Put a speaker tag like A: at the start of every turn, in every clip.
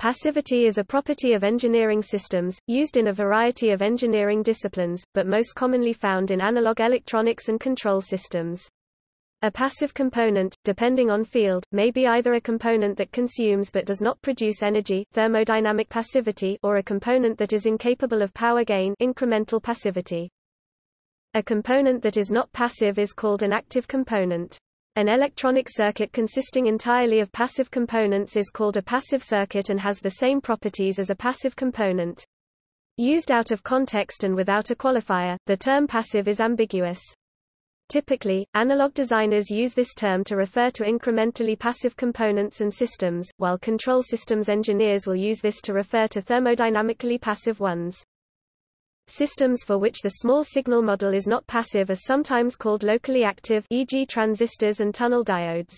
A: Passivity is a property of engineering systems, used in a variety of engineering disciplines, but most commonly found in analog electronics and control systems. A passive component, depending on field, may be either a component that consumes but does not produce energy thermodynamic passivity or a component that is incapable of power gain incremental passivity. A component that is not passive is called an active component. An electronic circuit consisting entirely of passive components is called a passive circuit and has the same properties as a passive component. Used out of context and without a qualifier, the term passive is ambiguous. Typically, analog designers use this term to refer to incrementally passive components and systems, while control systems engineers will use this to refer to thermodynamically passive ones. Systems for which the small signal model is not passive are sometimes called locally active e.g. transistors and tunnel diodes.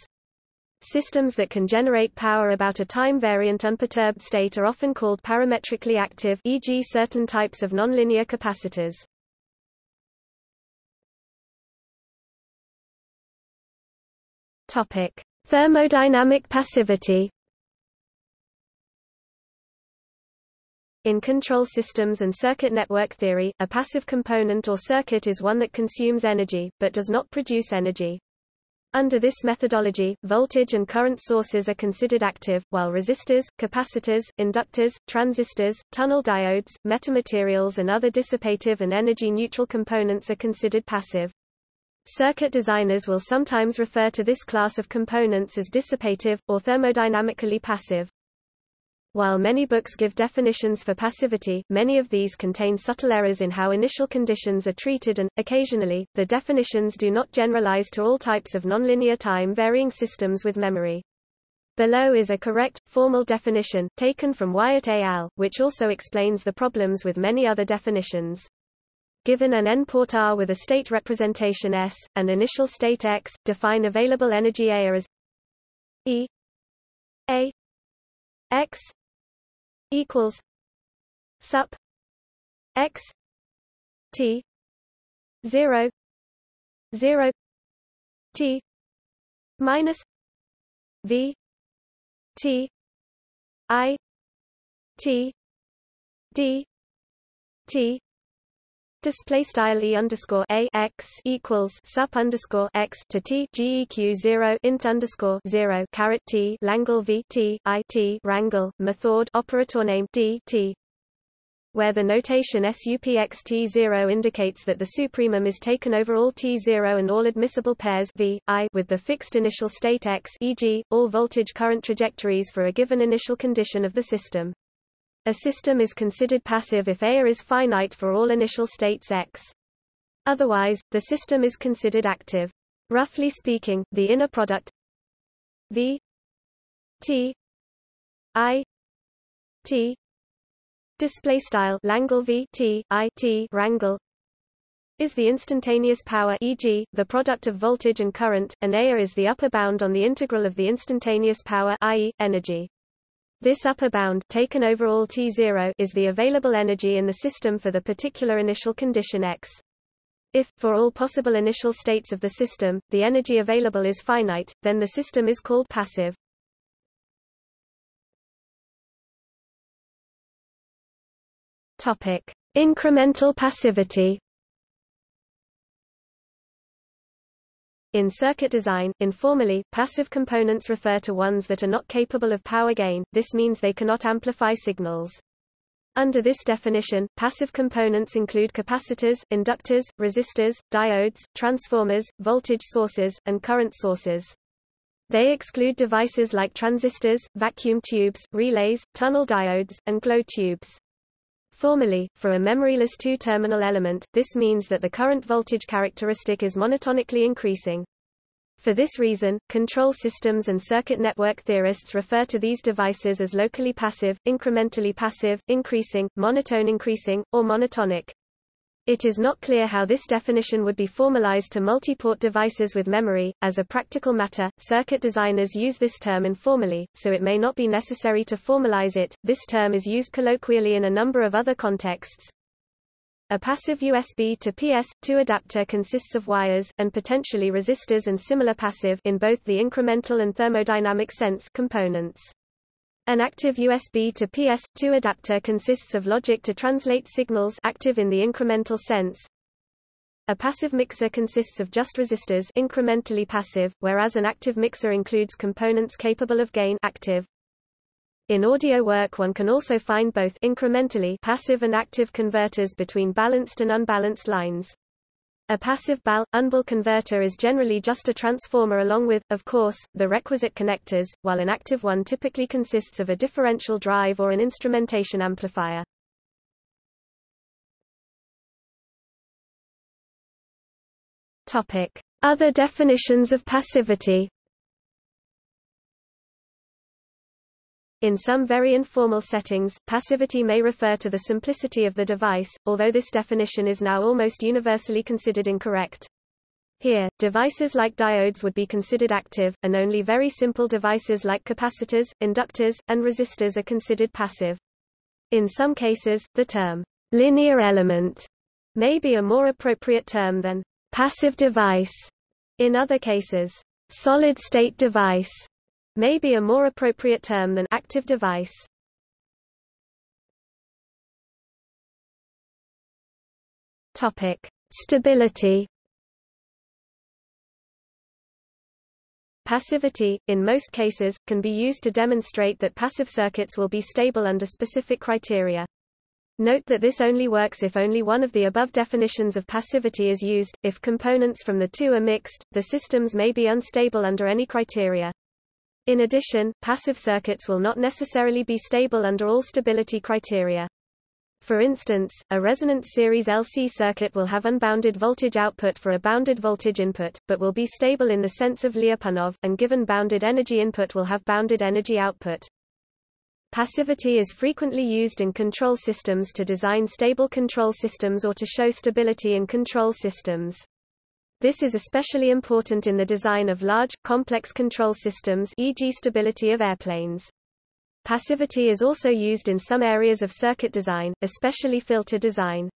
A: Systems that can generate power about a time-variant unperturbed state are often called parametrically active e.g. certain types of nonlinear capacitors. Thermodynamic passivity In control systems and circuit network theory, a passive component or circuit is one that consumes energy, but does not produce energy. Under this methodology, voltage and current sources are considered active, while resistors, capacitors, inductors, transistors, tunnel diodes, metamaterials and other dissipative and energy-neutral components are considered passive. Circuit designers will sometimes refer to this class of components as dissipative, or thermodynamically passive. While many books give definitions for passivity, many of these contain subtle errors in how initial conditions are treated and, occasionally, the definitions do not generalize to all types of nonlinear time-varying systems with memory. Below is a correct, formal definition, taken from Wyatt et al., which also explains the problems with many other definitions. Given an n-port R with a state representation S, and initial state X, define available energy A as E A X equals sup x t 0 0 t minus v t i t d t Display style e underscore a x equals sup underscore x to t geq zero int underscore zero caret t Langle v t i t rangle method operator name d t where the notation SUPXT0 indicates that the supremum is taken over all T0 and all admissible pairs v, I with the fixed initial state x e.g., all voltage current trajectories for a given initial condition of the system. A system is considered passive if A is finite for all initial states X. Otherwise, the system is considered active. Roughly speaking, the inner product V T I T display style Langle V T I T rangle is the instantaneous power e.g., the product of voltage and current, and A is the upper bound on the integral of the instantaneous power i.e., energy. This upper bound taken over all T0 is the available energy in the system for the particular initial condition X. If, for all possible initial states of the system, the energy available is finite, then the system is called passive. Topic: Incremental passivity. In circuit design, informally, passive components refer to ones that are not capable of power gain, this means they cannot amplify signals. Under this definition, passive components include capacitors, inductors, resistors, diodes, transformers, voltage sources, and current sources. They exclude devices like transistors, vacuum tubes, relays, tunnel diodes, and glow tubes. Formally, for a memoryless two-terminal element, this means that the current voltage characteristic is monotonically increasing. For this reason, control systems and circuit network theorists refer to these devices as locally passive, incrementally passive, increasing, monotone increasing, or monotonic. It is not clear how this definition would be formalized to multi-port devices with memory. As a practical matter, circuit designers use this term informally, so it may not be necessary to formalize it. This term is used colloquially in a number of other contexts. A passive USB to PS2 adapter consists of wires, and potentially resistors and similar passive in both the incremental and thermodynamic sense components. An active USB to PS2 adapter consists of logic to translate signals active in the incremental sense. A passive mixer consists of just resistors incrementally passive, whereas an active mixer includes components capable of gain active. In audio work one can also find both incrementally passive and active converters between balanced and unbalanced lines. A passive BAL, unbal converter is generally just a transformer along with, of course, the requisite connectors, while an active one typically consists of a differential drive or an instrumentation amplifier. Topic. Other definitions of passivity In some very informal settings, passivity may refer to the simplicity of the device, although this definition is now almost universally considered incorrect. Here, devices like diodes would be considered active, and only very simple devices like capacitors, inductors, and resistors are considered passive. In some cases, the term linear element may be a more appropriate term than passive device. In other cases, solid-state device may be a more appropriate term than active device. Topic: Stability. Passivity, in most cases, can be used to demonstrate that passive circuits will be stable under specific criteria. Note that this only works if only one of the above definitions of passivity is used. If components from the two are mixed, the systems may be unstable under any criteria. In addition, passive circuits will not necessarily be stable under all stability criteria. For instance, a resonance series LC circuit will have unbounded voltage output for a bounded voltage input, but will be stable in the sense of Lyapunov, and given bounded energy input will have bounded energy output. Passivity is frequently used in control systems to design stable control systems or to show stability in control systems. This is especially important in the design of large, complex control systems e.g. stability of airplanes. Passivity is also used in some areas of circuit design, especially filter design.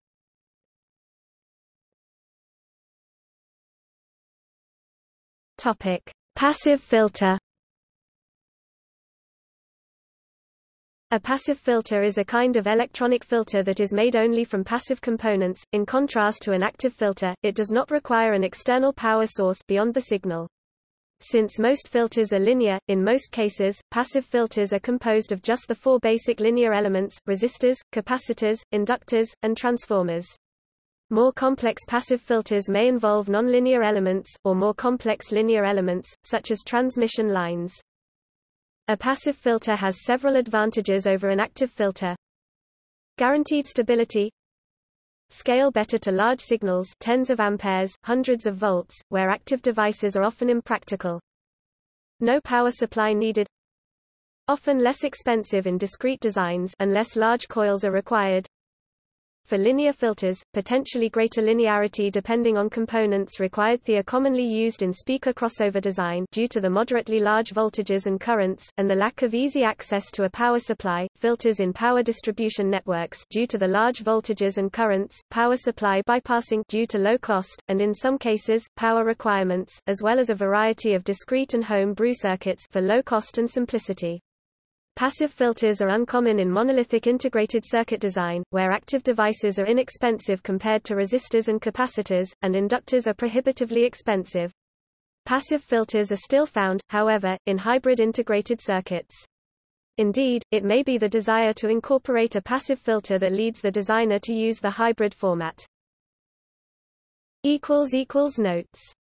A: Topic: Passive filter A passive filter is a kind of electronic filter that is made only from passive components. In contrast to an active filter, it does not require an external power source beyond the signal. Since most filters are linear, in most cases, passive filters are composed of just the four basic linear elements, resistors, capacitors, inductors, and transformers. More complex passive filters may involve nonlinear elements, or more complex linear elements, such as transmission lines. A passive filter has several advantages over an active filter. Guaranteed stability Scale better to large signals tens of amperes, hundreds of volts, where active devices are often impractical. No power supply needed Often less expensive in discrete designs unless large coils are required. For linear filters, potentially greater linearity depending on components required they are commonly used in speaker crossover design due to the moderately large voltages and currents, and the lack of easy access to a power supply, filters in power distribution networks due to the large voltages and currents, power supply bypassing due to low cost, and in some cases, power requirements, as well as a variety of discrete and home brew circuits for low cost and simplicity. Passive filters are uncommon in monolithic integrated circuit design, where active devices are inexpensive compared to resistors and capacitors, and inductors are prohibitively expensive. Passive filters are still found, however, in hybrid integrated circuits. Indeed, it may be the desire to incorporate a passive filter that leads the designer to use the hybrid format. Notes